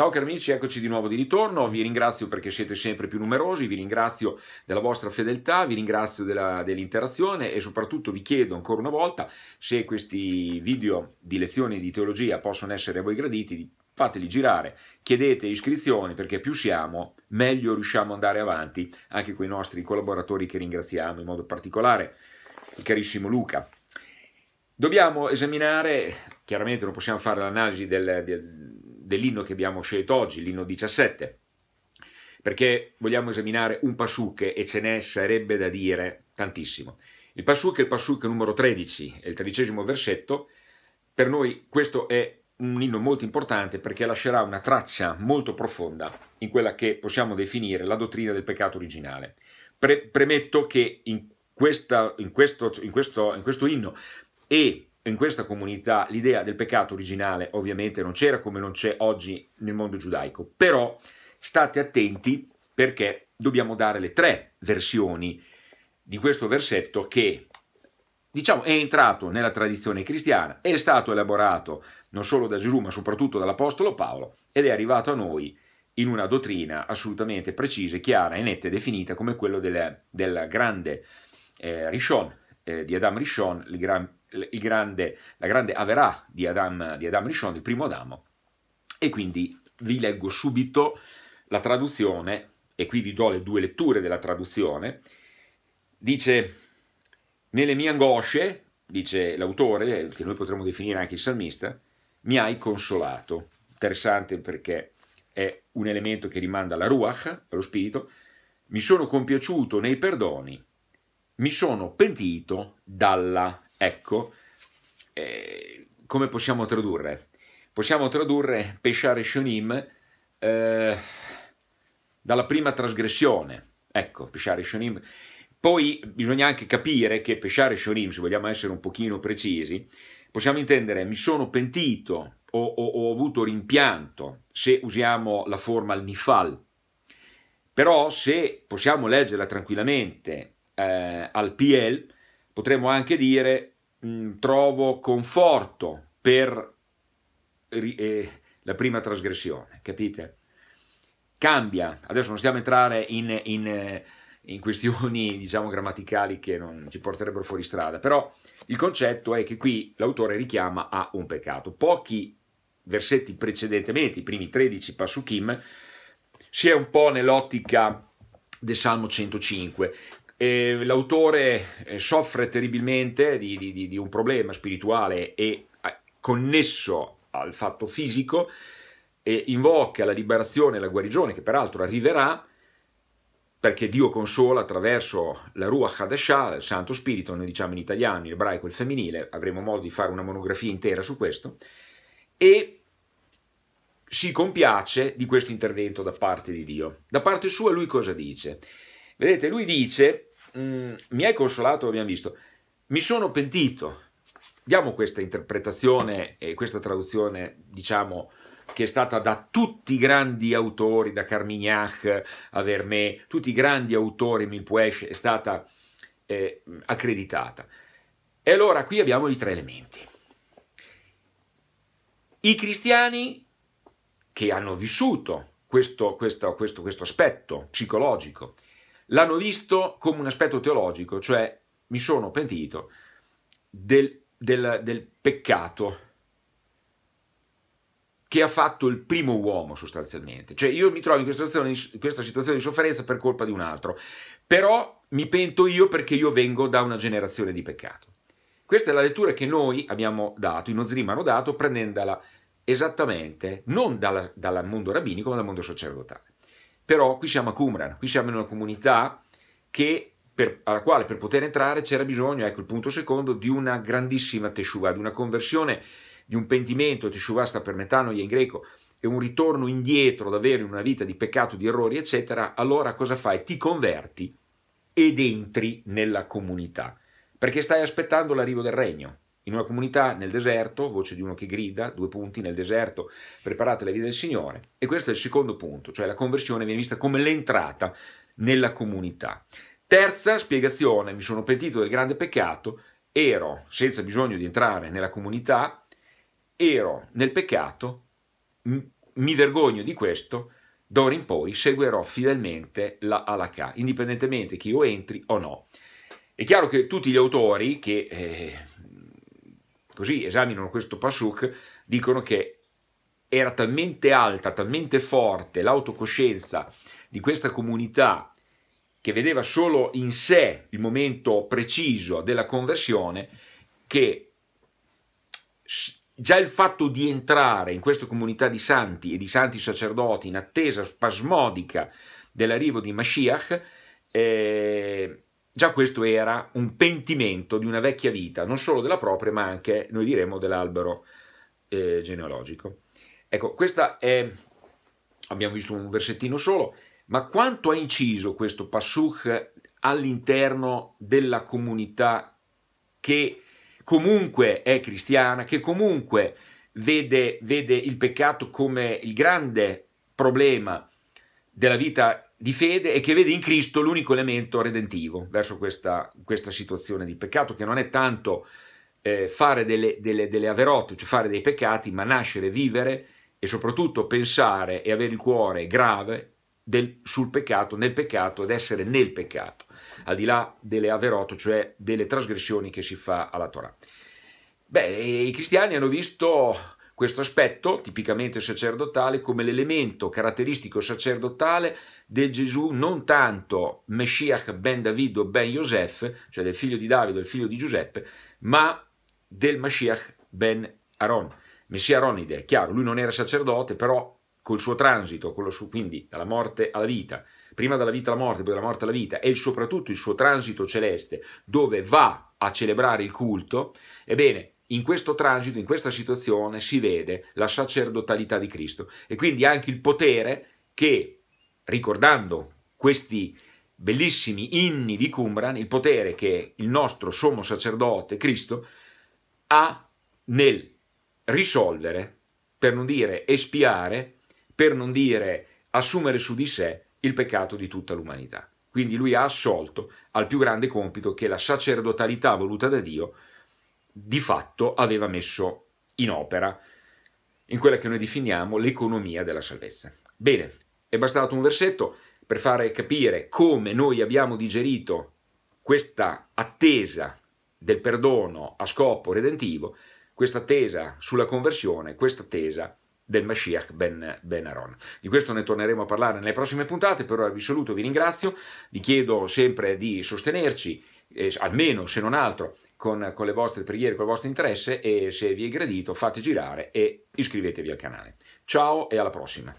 Ciao cari amici, eccoci di nuovo di ritorno, vi ringrazio perché siete sempre più numerosi, vi ringrazio della vostra fedeltà, vi ringrazio dell'interazione e soprattutto vi chiedo ancora una volta se questi video di lezioni di teologia possono essere a voi graditi, fateli girare, chiedete iscrizioni perché più siamo meglio riusciamo ad andare avanti anche con i nostri collaboratori che ringraziamo in modo particolare il carissimo Luca. Dobbiamo esaminare, chiaramente non possiamo fare l'analisi del, del dell'inno che abbiamo scelto oggi, l'inno 17, perché vogliamo esaminare un pasuk e ce ne sarebbe da dire tantissimo. Il pasuk è il pasuk numero 13, è il tredicesimo versetto, per noi questo è un inno molto importante perché lascerà una traccia molto profonda in quella che possiamo definire la dottrina del peccato originale. Pre premetto che in, questa, in, questo, in, questo, in questo inno e in questa comunità l'idea del peccato originale ovviamente non c'era come non c'è oggi nel mondo giudaico, però state attenti perché dobbiamo dare le tre versioni di questo versetto che diciamo è entrato nella tradizione cristiana, è stato elaborato non solo da Gesù ma soprattutto dall'Apostolo Paolo ed è arrivato a noi in una dottrina assolutamente precisa, chiara e netta e definita come quello del, del grande eh, Rishon, eh, di Adam Rishon, il grande grande, la grande Averà di Adam, di Adam Rishon, il primo Adamo, e quindi vi leggo subito la traduzione, e qui vi do le due letture della traduzione, dice, nelle mie angosce, dice l'autore, che noi potremmo definire anche il salmista, mi hai consolato. Interessante perché è un elemento che rimanda alla Ruach, allo spirito, mi sono compiaciuto nei perdoni, mi sono pentito dalla Ecco, eh, come possiamo tradurre? Possiamo tradurre Peshare Shonim eh, dalla prima trasgressione. Ecco, Peshare Shonim. Poi bisogna anche capire che Peshare Shonim, se vogliamo essere un pochino precisi, possiamo intendere mi sono pentito o, o, ho avuto rimpianto se usiamo la forma al nifal. Però se possiamo leggerla tranquillamente eh, al PL, potremmo anche dire mh, mm, trovo conforto per eh, la prima trasgressione, capite? Cambia, adesso non stiamo a entrare in, in, in questioni diciamo grammaticali che non ci porterebbero fuori strada, però il concetto è che qui l'autore richiama a un peccato. Pochi versetti precedentemente, i primi 13 Pasukim, si è un po' nell'ottica del Salmo 105, l'autore eh, soffre terribilmente di, di, di, un problema spirituale e eh, connesso al fatto fisico e invoca la liberazione e la guarigione che peraltro arriverà perché Dio consola attraverso la Ruach Hadashah, il Santo Spirito, noi diciamo in italiano, in ebraico il femminile, avremo modo di fare una monografia intera su questo, e si compiace di questo intervento da parte di Dio. Da parte sua lui cosa dice? Vedete, lui dice mm, mi hai consolato, abbiamo visto, mi sono pentito. Diamo questa interpretazione e questa traduzione, diciamo, che è stata da tutti i grandi autori, da Carmignac a Vermeer, tutti i grandi autori, Milpuesh, è stata eh, accreditata. E allora qui abbiamo i tre elementi. I cristiani che hanno vissuto questo, questo, questo, questo aspetto psicologico l'hanno visto come un aspetto teologico, cioè mi sono pentito del, del, del peccato che ha fatto il primo uomo sostanzialmente. Cioè io mi trovo in questa situazione, in questa situazione di sofferenza per colpa di un altro, però mi pento io perché io vengo da una generazione di peccato. Questa è la lettura che noi abbiamo dato, i Nozrim hanno dato, prendendola esattamente non dal mondo rabbinico ma dal mondo sacerdotale. Però qui siamo a Qumran, qui siamo in una comunità che, per, alla quale per poter entrare c'era bisogno, ecco il punto secondo, di una grandissima teshuva, di una conversione, di un pentimento, teshuva sta per metanoia in greco, e un ritorno indietro davvero in una vita di peccato, di errori, eccetera, allora cosa fai? Ti converti ed entri nella comunità, perché stai aspettando l'arrivo del regno in una comunità nel deserto, voce di uno che grida, due punti nel deserto, preparate la via del Signore. E questo è il secondo punto, cioè la conversione viene vista come l'entrata nella comunità. Terza spiegazione, mi sono pentito del grande peccato, ero senza bisogno di entrare nella comunità, ero nel peccato mi vergogno di questo, d'ora in poi seguirò fedelmente la halakha, indipendentemente che io entri o no. È chiaro che tutti gli autori che eh, così esaminano questo pasuk dicono che era talmente alta, talmente forte l'autocoscienza di questa comunità che vedeva solo in sé il momento preciso della conversione, che già il fatto di entrare in questa comunità di santi e di santi sacerdoti in attesa spasmodica dell'arrivo di Mashiach, eh, già questo era un pentimento di una vecchia vita, non solo della propria, ma anche, noi diremo, dell'albero eh, genealogico. Ecco, questa è, abbiamo visto un versettino solo, ma quanto ha inciso questo Passuch all'interno della comunità che comunque è cristiana, che comunque vede, vede il peccato come il grande problema della vita di fede e che vede in Cristo l'unico elemento redentivo verso questa, questa situazione di peccato, che non è tanto eh, fare delle, delle, delle averotte, cioè fare dei peccati, ma nascere, vivere e soprattutto pensare e avere il cuore grave del, sul peccato, nel peccato ed essere nel peccato, al di là delle averotte, cioè delle trasgressioni che si fa alla Torah. Beh, i cristiani hanno visto questo aspetto tipicamente sacerdotale come l'elemento caratteristico sacerdotale del Gesù non tanto Meshiach ben Davido ben Yosef, cioè del figlio di Davide, del figlio di Giuseppe, ma del Mashiach ben Aaron. Messia Aronide, è chiaro, lui non era sacerdote, però col suo transito, suo, quindi dalla morte alla vita, prima dalla vita alla morte, poi dalla morte alla vita, e soprattutto il suo transito celeste, dove va a celebrare il culto, ebbene, in questo transito, in questa situazione, si vede la sacerdotalità di Cristo e quindi anche il potere che, ricordando questi bellissimi inni di Qumran, il potere che il nostro sommo sacerdote Cristo ha nel risolvere, per non dire espiare, per non dire assumere su di sé il peccato di tutta l'umanità. Quindi lui ha assolto al più grande compito che la sacerdotalità voluta da Dio di fatto aveva messo in opera in quella che noi definiamo l'economia della salvezza. Bene, è bastato un versetto per fare capire come noi abbiamo digerito questa attesa del perdono a scopo redentivo, questa attesa sulla conversione, questa attesa del Mashiach ben, ben Aaron. Di questo ne torneremo a parlare nelle prossime puntate, per ora vi saluto, vi ringrazio, vi chiedo sempre di sostenerci, eh, almeno se non altro, con, con le vostre preghiere, con il vostro interesse e se vi è gradito fate girare e iscrivetevi al canale. Ciao e alla prossima!